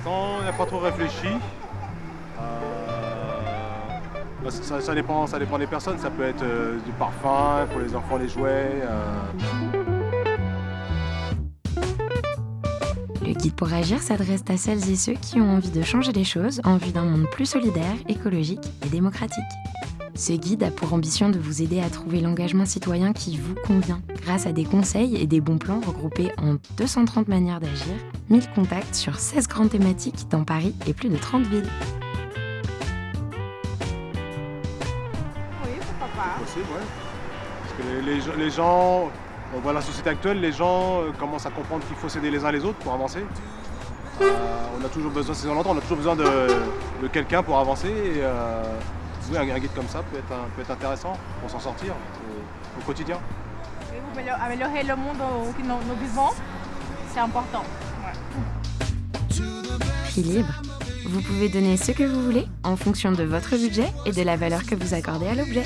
pas trop réfléchi. Euh, bah, ça, ça dépend, ça dépend des personnes. Ça peut être euh, du parfum, pour les enfants, les jouets. euh. Le guide pour agir s'adresse à celles et ceux qui ont envie de changer les choses en vue d'un monde plus solidaire, écologique et démocratique. Ce guide a pour ambition de vous aider à trouver l'engagement citoyen qui vous convient, grâce à des conseils et des bons plans regroupés en 230 manières d'agir, 1000 contacts sur 16 grandes thématiques dans Paris et plus de 30 villes. Oui, pourquoi pas. Possible, ouais. Parce que les, les gens- les gens, on voit la société actuelle, les gens euh, commencent à comprendre qu'il faut s'aider les uns les autres pour avancer. Euh, on a toujours besoin, c'est on a toujours besoin de, de quelqu'un pour avancer. Et, euh, oui, un, un guide comme ça peut être, un- peut être intéressant pour s'en sortir au, au quotidien. Améliorer le monde où nous, nous vivons, c'est important. Ouais. Prix libre. Vous pouvez donner ce que vous voulez en fonction de votre budget et de la valeur que vous accordez à l'objet.